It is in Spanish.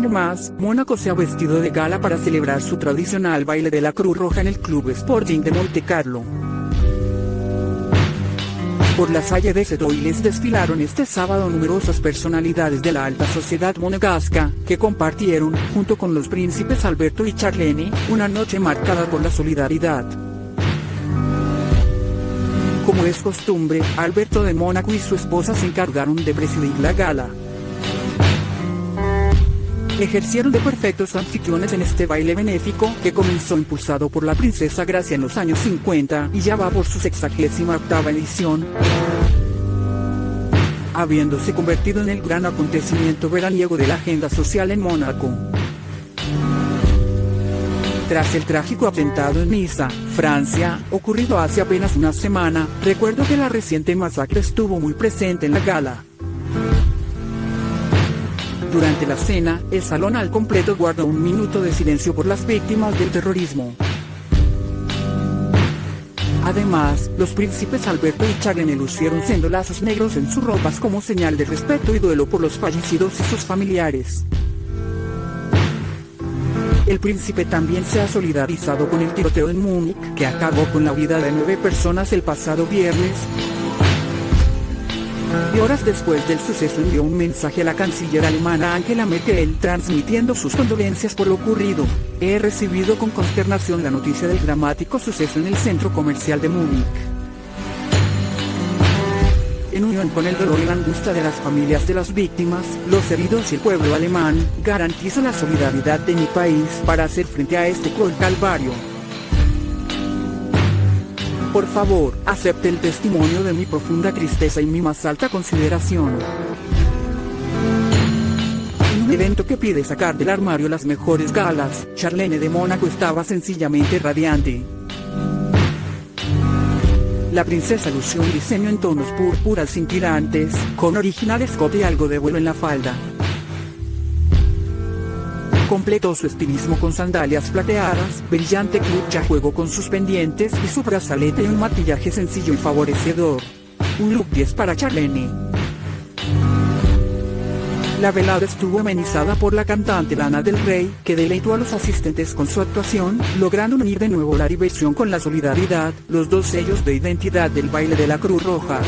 año más, Mónaco se ha vestido de gala para celebrar su tradicional baile de la Cruz Roja en el Club Sporting de Monte Carlo. Por la salle de Sedoiles desfilaron este sábado numerosas personalidades de la alta sociedad monegasca, que compartieron, junto con los príncipes Alberto y Charlene, una noche marcada por la solidaridad. Como es costumbre, Alberto de Mónaco y su esposa se encargaron de presidir la gala. Ejercieron de perfectos anfitriones en este baile benéfico, que comenzó impulsado por la princesa Gracia en los años 50 y ya va por su sexagésima octava edición habiéndose convertido en el gran acontecimiento veraniego de la agenda social en Mónaco. Tras el trágico atentado en Niza, Francia, ocurrido hace apenas una semana, recuerdo que la reciente masacre estuvo muy presente en la gala. Durante la cena, el salón al completo guardó un minuto de silencio por las víctimas del terrorismo. Además, los príncipes Alberto y Charlene lucieron siendo lazos negros en sus ropas como señal de respeto y duelo por los fallecidos y sus familiares. El príncipe también se ha solidarizado con el tiroteo en Múnich, que acabó con la vida de nueve personas el pasado viernes. Y horas después del suceso envió un mensaje a la canciller alemana Angela Merkel transmitiendo sus condolencias por lo ocurrido. He recibido con consternación la noticia del dramático suceso en el centro comercial de Múnich en unión con el dolor y la angustia de las familias de las víctimas, los heridos y el pueblo alemán, garantizo la solidaridad de mi país para hacer frente a este cruel calvario. Por favor, acepte el testimonio de mi profunda tristeza y mi más alta consideración. En un evento que pide sacar del armario las mejores galas, Charlene de Mónaco estaba sencillamente radiante. La princesa lució un diseño en tonos púrpuras cintilantes, con original escote y algo de vuelo en la falda. Completó su estilismo con sandalias plateadas, brillante clutch a juego con sus pendientes y su brazalete y un maquillaje sencillo y favorecedor. Un look 10 para Charlene. La velada estuvo amenizada por la cantante Lana del Rey, que deleitó a los asistentes con su actuación, logrando unir de nuevo la diversión con la solidaridad, los dos sellos de identidad del baile de la Cruz Roja.